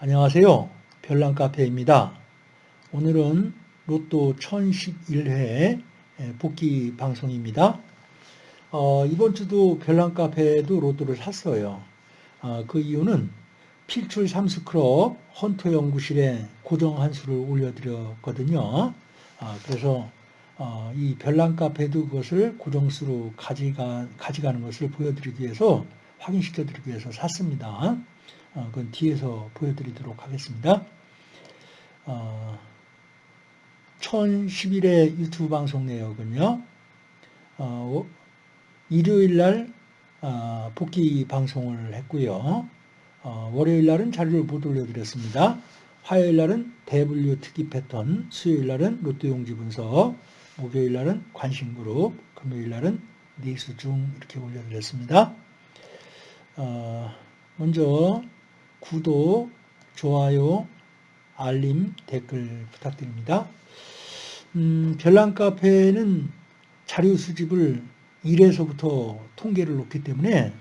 안녕하세요. 별난카페입니다. 오늘은 로또 1011회 복귀 방송입니다. 어, 이번 주도 별난카페도 로또를 샀어요. 어, 그 이유는 필출 삼스크럽 헌터 연구실에 고정 한수를 올려드렸거든요. 어, 그래서 어, 이 별난카페도 그것을 고정수로 가져가, 가져가는 것을 보여드리기 위해서 확인시켜드리기 위해서 샀습니다. 어, 그건 뒤에서 보여드리도록 하겠습니다. 어, 1011회 유튜브 방송 내역은요. 어, 일요일 날 어, 복귀 방송을 했고요. 어, 월요일 날은 자료를 못 올려드렸습니다. 화요일 날은 대분류 특기 패턴, 수요일 날은 로또 용지 분석, 목요일 날은 관심 그룹, 금요일 날은 니수 중 이렇게 올려드렸습니다. 어, 먼저 구독, 좋아요, 알림, 댓글 부탁드립니다. 음, 별난 카페는 자료 수집을 1에서부터 통계를 놓기 때문에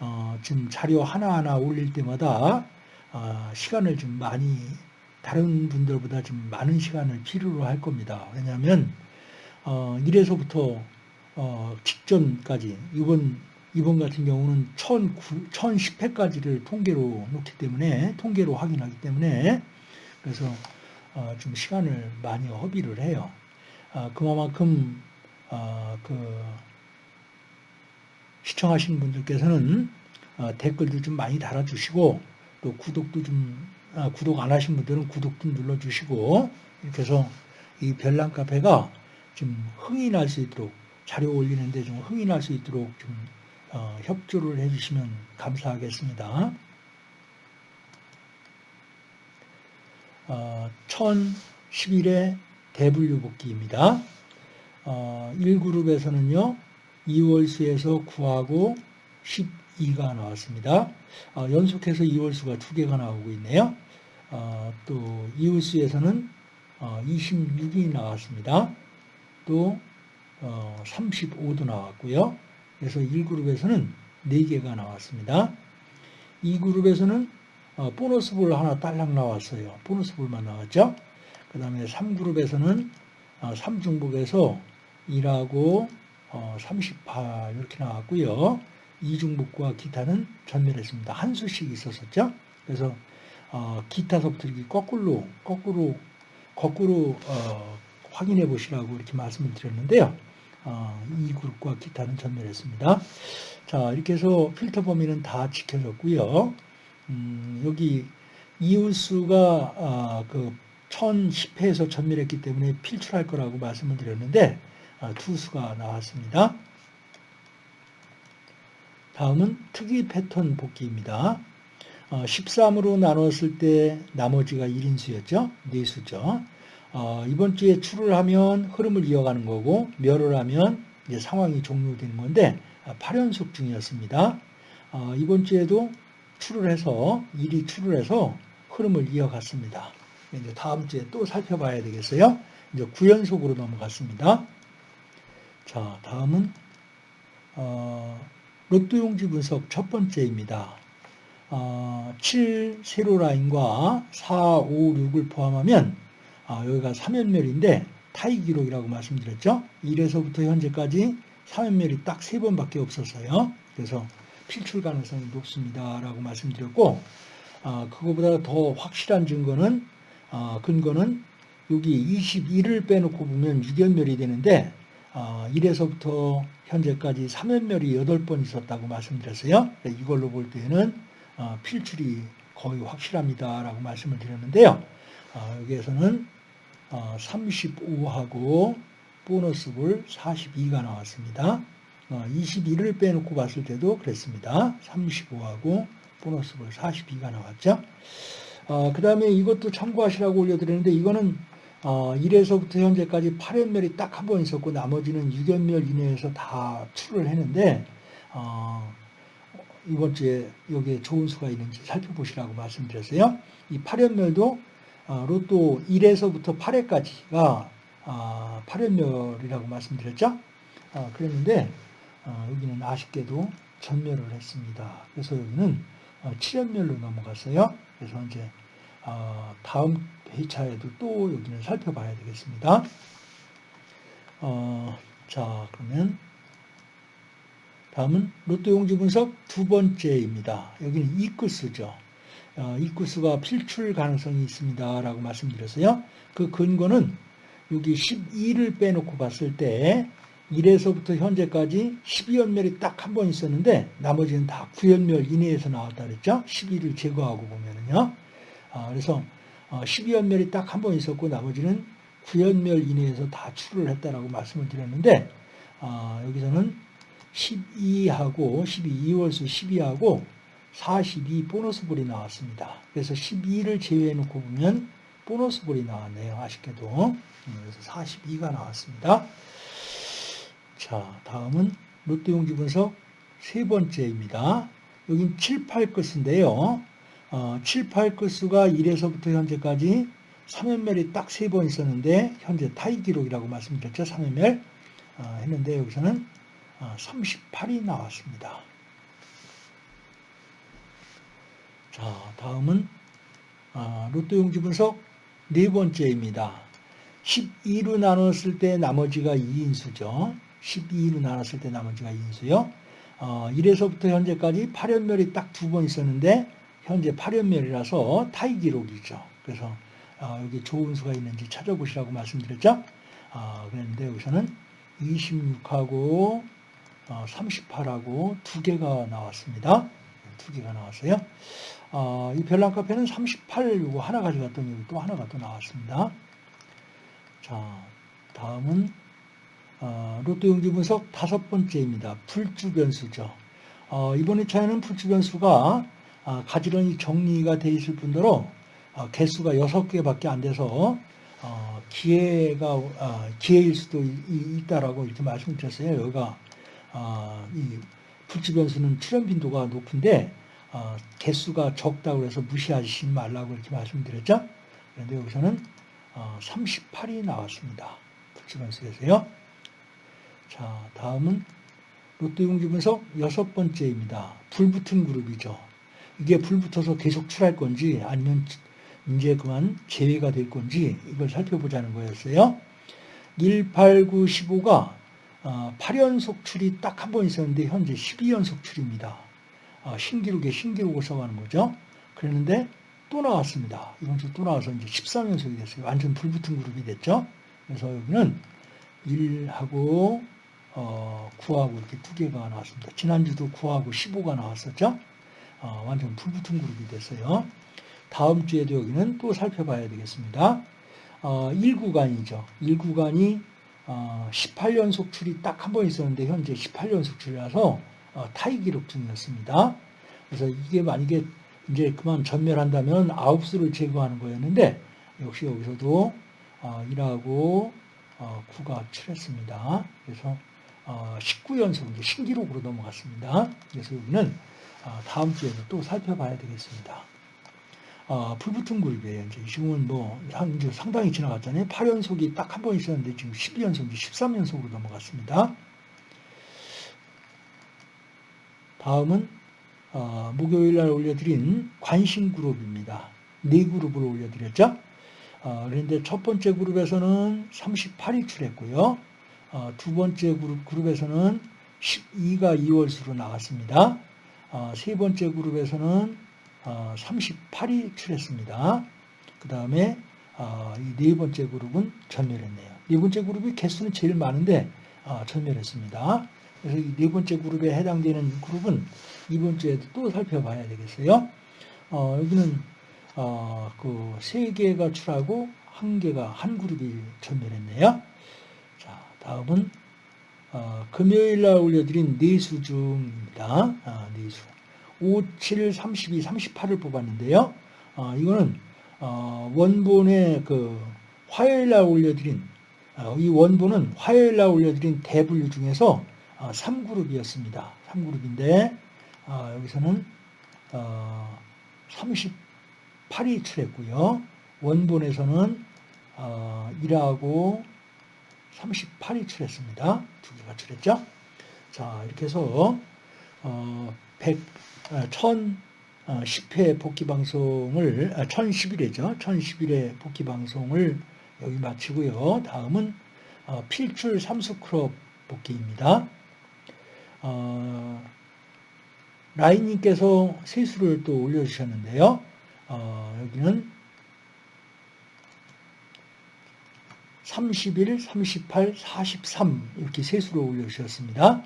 어, 지금 자료 하나하나 올릴 때마다 어, 시간을 좀 많이 다른 분들보다 좀 많은 시간을 필요로 할 겁니다. 왜냐하면 어, 1에서부터 어, 직전까지 이번 이번 같은 경우는 1010회까지를 통계로 놓기 때문에 통계로 확인하기 때문에 그래서 어, 좀 시간을 많이 허비를 해요. 어, 그만큼 어, 그 시청하시는 분들께서는 댓글도 좀 많이 달아주시고 또 구독도 좀 구독 안 하신 분들은 구독 좀 눌러주시고 이렇게 해서 이 별난 카페가 좀 흥이 날 수 있도록 자료 올리는데 좀 흥이 날 수 있도록 좀 어, 협조를 해주시면 감사하겠습니다. 어, 1011회 대분류 복귀입니다. 어, 1그룹에서는요. 2월수에서 9하고 12가 나왔습니다. 어, 연속해서 2월수가 두 개가 나오고 있네요. 어, 또 2월수에서는 26이 어, 나왔습니다. 또 35도 어, 나왔고요. 그래서 1그룹에서는 4개가 나왔습니다. 2그룹에서는 어, 보너스 볼 하나 딸랑 나왔어요. 보너스 볼만 나왔죠. 그 다음에 3그룹에서는 3중복에서 어, 1하고 38 이렇게 나왔고요. 2중복과 기타는 전멸했습니다. 한 수씩 있었었죠. 그래서 어, 기타서부터 이렇게 거꾸로 거꾸로 거꾸로 확인해 보시라고 이렇게 말씀을 드렸는데요. 어, 이 그룹과 기타는 전멸했습니다. 자, 이렇게 해서 필터 범위는 다 지켜졌고요. 음, 여기 이웃수가 아, 그 1010회에서 전멸했기 때문에 필출할 거라고 말씀을 드렸는데 아, 투수가 나왔습니다. 다음은 특이 패턴 복귀입니다. 어, 13으로 나눴을 때 나머지가 1인수였죠. 4수죠. 어, 이번 주에 출을 하면 흐름을 이어가는 거고 멸을 하면 이제 상황이 종료되는 건데 8연속 아, 중이었습니다. 어, 이번 주에도 출을 해서 일이 출을 해서 흐름을 이어갔습니다. 이제 다음 주에 또 살펴봐야 되겠어요. 이제 9연속으로 넘어갔습니다. 자, 다음은 어, 로또 용지 분석 첫 번째입니다. 어, 7 세로 라인과 4, 5, 6을 포함하면 아, 여기가 3연멸인데 타이 기록이라고 말씀드렸죠. 1에서부터 현재까지 3연멸이 딱 3번밖에 없었어요. 그래서 필출 가능성이 높습니다. 라고 말씀드렸고 아, 그거보다 더 확실한 증거는 아, 근거는 여기 21을 빼놓고 보면 6연멸이 되는데 아, 1에서부터 현재까지 3연멸이 8번 있었다고 말씀드렸어요. 이걸로 볼 때는 아, 필출이 거의 확실합니다. 라고 말씀을 드렸는데요. 아, 여기에서는 35하고 어, 보너스 볼 42가 나왔습니다. 21을 어, 빼놓고 봤을 때도 그랬습니다. 35하고 보너스 볼 42가 나왔죠. 어, 그 다음에 이것도 참고하시라고 올려드렸는데 이거는 1에서부터 현재까지 8연멸이 딱 한 번 있었고 나머지는 6연멸 이내에서 다 출을 했는데 이번 주에 여기에 좋은 수가 있는지 살펴보시라고 말씀드렸어요. 이 8연멸도 어, 로또 1에서부터 8회까지가 8연멸이라고 아, 말씀드렸죠. 어, 그랬는데 어, 여기는 아쉽게도 전멸을 했습니다. 그래서 여기는 어, 7연멸로 넘어갔어요. 그래서 이제 어, 다음 회차에도 또 여기는 살펴봐야 되겠습니다. 어, 자 그러면 다음은 로또 용지 분석 두 번째입니다. 여기는 이구수죠. 어, 이구수가 필출 가능성이 있습니다. 라고 말씀드렸어요. 그 근거는 여기 12를 빼놓고 봤을 때 1에서부터 현재까지 12연멸이 딱 한 번 있었는데 나머지는 다 9연멸 이내에서 나왔다 그랬죠. 12를 제거하고 보면은요. 아, 그래서 12연멸이 어, 딱한 번 있었고 나머지는 9연멸 이내에서 다 출을 했다라고 말씀을 드렸는데 아, 여기서는 12하고 12, 2월수 12하고 42 보너스 볼이 나왔습니다. 그래서 12를 제외해 놓고 보면 보너스 볼이 나왔네요. 아쉽게도. 음, 그래서 42가 나왔습니다. 자, 다음은 롯데 용지 분석 세 번째입니다. 여긴 7, 8끝인데요. 어, 7, 8끝수가 1에서부터 현재까지 3연멸이 딱 세 번 있었는데 현재 타이 기록이라고 말씀드렸죠. 3연멸 어, 했는데 여기서는 어, 38이 나왔습니다. 자, 다음은 어, 롯데 용지 분석 네 번째입니다. 12로 나눴을 때 나머지가 2인수죠. 12로 나눴을 때 나머지가 2인수요. 어, 1에서부터 현재까지 8연멸이 딱 두 번 있었는데 현재 8연멸이라서 타이 기록이죠. 그래서 어, 여기 좋은 수가 있는지 찾아보시라고 말씀드렸죠. 어, 그랬는데 여기서는 26하고 어, 38하고 두 개가 나왔습니다. 두 개가 나왔어요. 어, 이 별난 카페는 38 요거 하나 가져갔더니 여기 또 하나가 또 나왔습니다. 자, 다음은 어, 로또 용지 분석 다섯 번째입니다. 풀주 변수죠. 어, 이번 회차에는 풀주 변수가 아, 가지런히 정리가 돼 있을 뿐더러 어, 개수가 여섯 개밖에 안 돼서 어, 기회가 어, 기회일 수도 있다라고 이렇게 말씀드렸어요. 여기가 어, 이 풀주 변수는 출현 빈도가 높은데 어, 개수가 적다고 해서 무시하지 말라고 이렇게 말씀드렸죠. 그런데 여기서는 어, 38이 나왔습니다. 풀주 변수에서요. 자, 다음은 롯데 용지 분석 여섯 번째입니다. 불붙은 그룹이죠. 이게 불붙어서 계속 출할 건지 아니면 이제 그만 제외가 될 건지 이걸 살펴보자는 거였어요. 1, 8, 9, 15가 8연속 출이 딱 한 번 있었는데 현재 12연속 출입니다. 어, 신기록에 신기록을 써가는 거죠. 그랬는데 또 나왔습니다. 이번 주 또 나와서 이제 13연속이 됐어요. 완전 불붙은 그룹이 됐죠. 그래서 여기는 1하고 어, 9하고 이렇게 두 개가 나왔습니다. 지난주도 9하고 15가 나왔었죠. 어, 완전 불붙은 그룹이 됐어요. 다음 주에도 여기는 또 살펴봐야 되겠습니다. 어, 1구간이죠. 1구간이 어, 18연속 출이 딱 한 번 있었는데 현재 18연속 출이라서 어, 타이 기록 중이었습니다. 그래서 이게 만약에 이제 그만 전멸한다면 9수를 제거하는 거였는데 역시 여기서도 어, 1하고 어, 9가 출했습니다. 그래서 어, 19연속 이제 신기록으로 넘어갔습니다. 그래서 여기는 어, 다음 주에도 또 살펴봐야 되겠습니다. 어, 불붙은 그룹이에요. 이제 지금은 뭐, 이제 상당히 지나갔잖아요. 8연속이 딱 한 번 있었는데 지금 12연속, 13연속으로 넘어갔습니다. 다음은, 어, 목요일 날 올려드린 관심 그룹입니다. 네 그룹을 올려드렸죠. 어, 그런데 첫 번째 그룹에서는 38이 출했고요. 어, 두 번째 그룹, 그룹에서는 12가 2월수로 나왔습니다. 어, 세 번째 그룹에서는 38이 어, 출했습니다. 그 다음에 어, 이네 번째 그룹은 전멸했네요. 네 번째 그룹이 개수는 제일 많은데 전멸했습니다. 그래서 이네 번째 그룹에 해당되는 그룹은 이번 주에도 또 살펴봐야 되겠어요. 어, 여기는 어, 그세 개가 출하고 한 개가 한 그룹이 전멸했네요. 자, 다음은 어, 금요일 날 올려드린 내수 중입니다. 아, 내수. 5, 7, 32, 38을 뽑았는데요. 어, 이거는 어, 원본의 그 화요일 날 올려드린 어, 이 원본은 화요일 날 올려드린 대분류 중에서 3그룹이었습니다. 어, 3그룹인데 어, 여기서는 38이 출했고요. 원본에서는 1하고 38이 출했습니다. 두 개가 출했죠. 자 이렇게 해서 100, 1000, 어, 10회 복귀 방송을, 아, 1011회죠. 1011회 복귀 방송을 여기 마치고요. 다음은 어, 필출 삼수 크롭 복귀입니다. 어, 라인님께서 세수를 또 올려주셨는데요. 어, 여기는 31, 38, 43 이렇게 세수로 올려주셨습니다.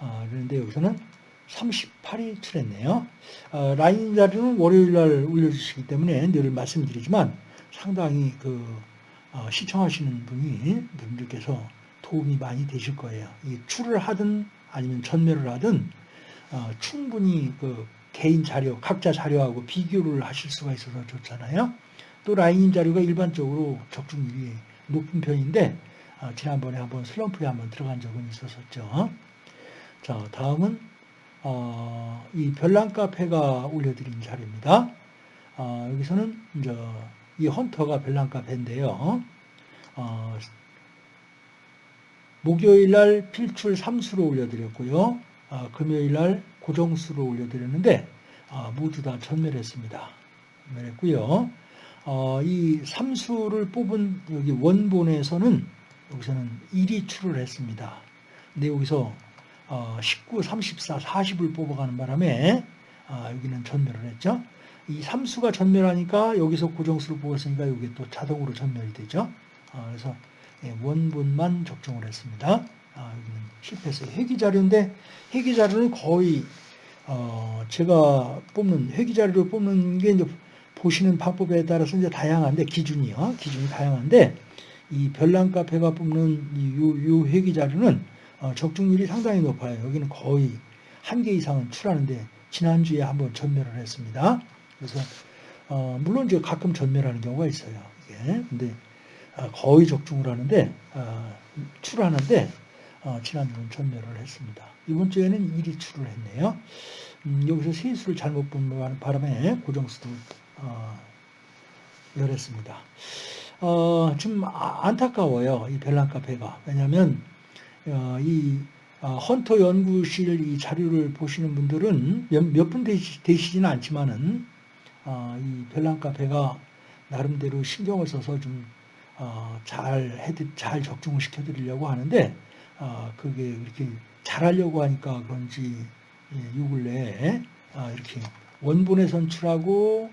어, 그런데 여기서는 38이 출했네요. 어, 라인 자리는 월요일 날 올려주시기 때문에 늘 말씀드리지만 상당히 그 어, 시청하시는 분이 분들께서 도움이 많이 되실 거예요. 이 출을 하든 아니면 전멸을 하든 어, 충분히 그 개인 자료, 각자 자료하고 비교를 하실 수가 있어서 좋잖아요. 또 라인 자료가 일반적으로 적중률이 높은 편인데 어, 지난번에 한번 슬럼프에 한번 들어간 적은 있었었죠. 자, 다음은 어, 이 별난 카페가 올려드린 자료입니다. 어, 여기서는 이제 이 헌터가 별난 카페인데요. 어, 목요일 날 필출 3수로 올려드렸고요. 어, 금요일 날 고정수로 올려드렸는데 어, 모두 다 전멸했습니다. 전멸했고요. 어, 이 3수를 뽑은 여기 원본에서는 여기서는 1이 출을 했습니다. 근데 여기서 어, 19, 34, 40을 뽑아가는 바람에 아, 여기는 전멸을 했죠. 이 3수가 전멸하니까 여기서 고정수를 뽑았으니까 여기 또 자동으로 전멸이 되죠. 아, 그래서 예, 원본만 적중을 했습니다. 아, 여기는 실패했어요. 회기자료인데 회기자료는 거의 어, 제가 뽑는 회기자료를 뽑는 게 이제 보시는 방법에 따라서 이제 다양한데 기준이요. 기준이 다양한데 이 별난 카페가 뽑는 이 회기자료는 어, 적중률이 상당히 높아요. 여기는 거의 한 개 이상은 출하는데 지난주에 한번 전멸을 했습니다. 그래서 어, 물론 이제 가끔 전멸하는 경우가 있어요. 이게 근데 어, 거의 적중을 하는데 어, 출하는데 어, 지난주는 전멸을 했습니다. 이번 주에는 1위 출을 했네요. 음, 여기서 세수를 잘못 본 바람에 고정수도 어, 열했습니다. 어, 좀 아, 안타까워요. 이 별난 카페가. 왜냐하면 어, 이 어, 헌터 연구실 이 자료를 보시는 분들은 몇 분 되시지는 않지만은 어, 이 별난 카페가 나름대로 신경을 써서 좀잘 잘 적중을 시켜드리려고 하는데 그게 이렇게 잘하려고 하니까 그런지 예, 요 근래에 이렇게 원본에 선출하고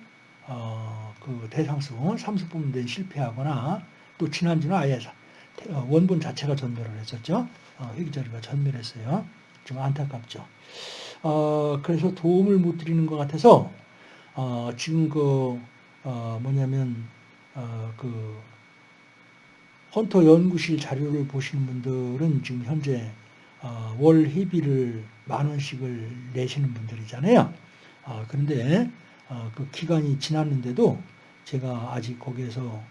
그 대상수 삼수 뽑는 실패하거나 또 지난주는 아예 어, 원본 자체가 전멸을 했었죠. 어, 회기자료가 전멸했어요. 좀 안타깝죠. 어, 그래서 도움을 못 드리는 것 같아서 어, 지금 그 어, 뭐냐면 어, 그 헌터 연구실 자료를 보시는 분들은 지금 현재 월 회비를 만 원씩을 내시는 분들이잖아요. 그런데 그 기간이 지났는데도 제가 아직 거기에서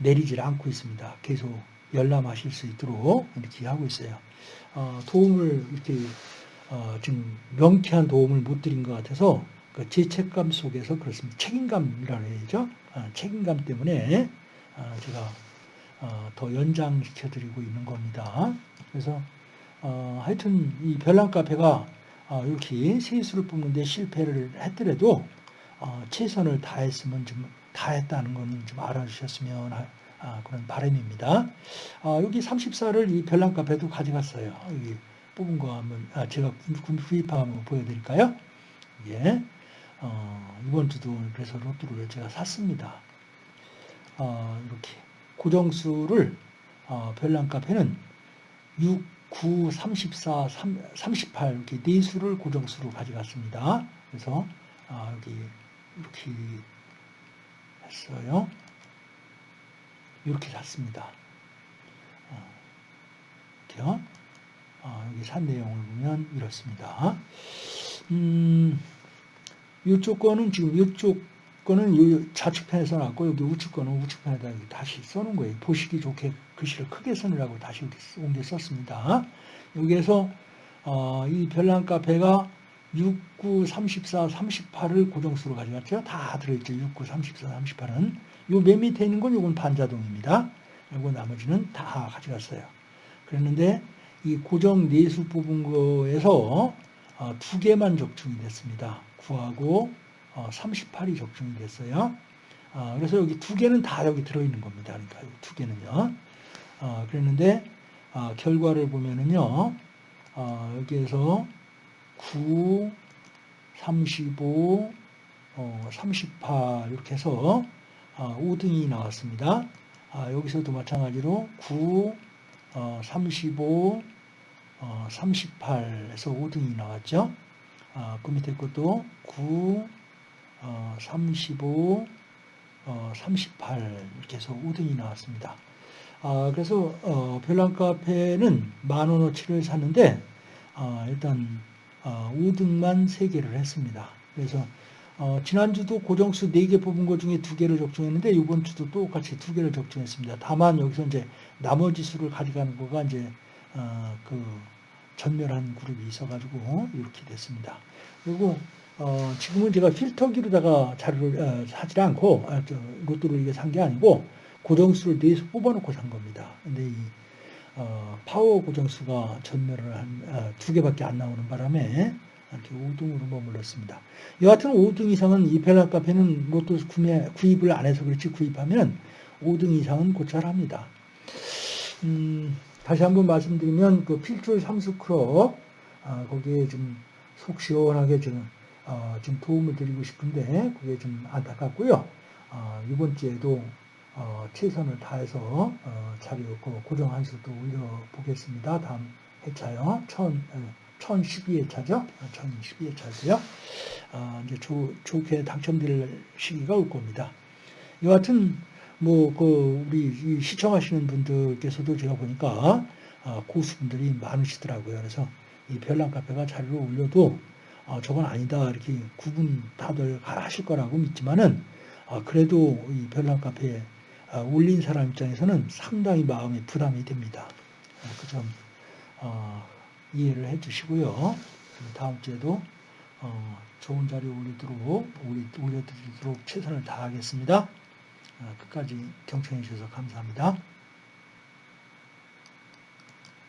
내리질 않고 있습니다. 계속 열람하실 수 있도록 이렇게 하고 있어요. 어, 도움을 이렇게 어, 지금 명쾌한 도움을 못 드린 것 같아서 그 죄책감 속에서 그렇습니다. 책임감이라고 해야죠. 어, 책임감 때문에 어, 제가 어, 더 연장시켜 드리고 있는 겁니다. 그래서 어, 하여튼 이 별난 카페가 이렇게 세수를 뽑는데 실패를 했더라도 최선을 다했으면 좀 다 했다는 건 좀 알아주셨으면 아, 그런 바람입니다. 아, 여기 34를 이 별난 카페도 가져갔어요. 여기 뽑은 거 한번 아, 제가 구입한 한번 보여드릴까요? 예. 어, 이번 주도 그래서 로또를 제가 샀습니다. 어, 이렇게 고정수를 어, 별난 카페는 6, 9, 34, 3, 38 이렇게 네 수를 고정수로 가져갔습니다. 그래서 아, 여기 이렇게 했어요. 이렇게 샀습니다. 어, 이렇게요. 어, 여기 산 내용을 보면 이렇습니다. 음, 이쪽 거는 지금 이쪽 거는 좌측편에 써놨고 여기 우측 거는 우측편에다 다시 써놓은 거예요. 보시기 좋게 글씨를 크게 써느라고 다시 옮겨 썼습니다. 여기에서 어, 이 별난 카페가 6, 9, 34, 38을 고정수로 가져갔죠. 다 들어있죠. 6, 9, 34, 38은. 요 맨 밑에 있는 건 요건 반자동입니다. 그리고 나머지는 다 가져갔어요. 그랬는데 이 고정 내수 뽑은 거에서 어, 두 개만 적중이 됐습니다. 9하고 38이 적중이 됐어요. 어, 그래서 여기 두 개는 다 여기 들어있는 겁니다. 그러니까 두 개는요. 어, 그랬는데 어, 결과를 보면은요. 어, 여기에서 9, 35, 어, 38 이렇게 해서 어, 5등이 나왔습니다. 아, 여기서도 마찬가지로 9, 어, 35, 어, 38에서 5등이 나왔죠. 아, 그 밑에 것도 9, 어, 35, 어, 38 이렇게 해서 5등이 나왔습니다. 아, 그래서 어, 별난 카페는 만 원어치를 샀는데 어, 일단 어, 5등만 3개를 했습니다. 그래서 어, 지난주도 고정수 4개 뽑은 것 중에 2개를 적중했는데 이번 주도 똑같이 2개를 적중했습니다. 다만 여기서 이제 나머지 수를 가져가는 거가 이제 어, 그 전멸한 그룹이 있어가지고 이렇게 됐습니다. 그리고 어, 지금은 제가 필터기로다가 자료를 어, 사지 않고 아, 저, 로또를 이게 산 게 아니고 고정수를 내서 뽑아놓고 산 겁니다. 근데 이 어, 파워 고정수가 전멸을 한 어, 두 개밖에 안 나오는 바람에 이렇게 5등으로 머물렀습니다. 여하튼 5등 이상은 이 펠라 카페는 로또 구매 구입을 안 해서 그렇지 구입하면 5등 이상은 고찰합니다. 음, 다시 한번 말씀드리면 그 필출 삼수 클럽 아, 거기에 좀 속 시원하게 좀, 어, 좀 도움을 드리고 싶은데 그게 좀 안타깝고요. 어, 이번 주에도 어, 최선을 다해서 어, 자료 그 고정 한수도 올려보겠습니다. 다음 회차요. 천, 1012회차죠. 1012회차고요. 어, 이제 조, 좋게 당첨될 시기가 올 겁니다. 여하튼 뭐 그 우리 시청하시는 분들께서도 제가 보니까 어, 고수분들이 많으시더라고요. 그래서 이 별난 카페가 자료를 올려도 어, 저건 아니다 이렇게 구분 다들 하실 거라고 믿지만은 어, 그래도 이 별난 카페에 어, 올린 사람 입장에서는 상당히 마음이 부담이 됩니다. 어, 그점 어, 이해를 해주시고요. 다음 주에도 어, 좋은 자료 올리도록 올려드리도록 최선을 다하겠습니다. 어, 끝까지 경청해 주셔서 감사합니다.